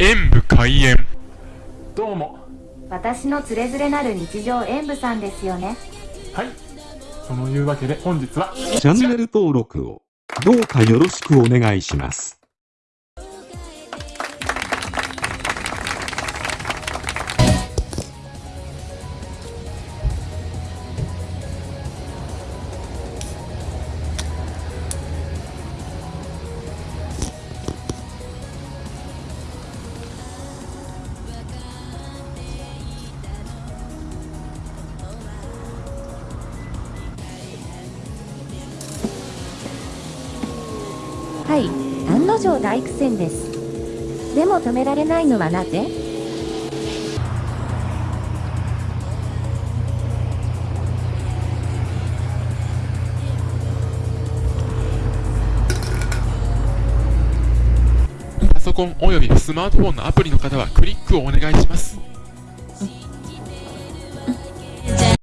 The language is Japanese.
演武開演。どうも。私のつれづれなる日常演舞さんですよね。はい。そのいうわけで本日はチャンネル登録をどうかよろしくお願いします。はい案の定大苦戦です。でも止められないのはなぜ？パソコンおよびスマートフォンのアプリの方はクリックをお願いします。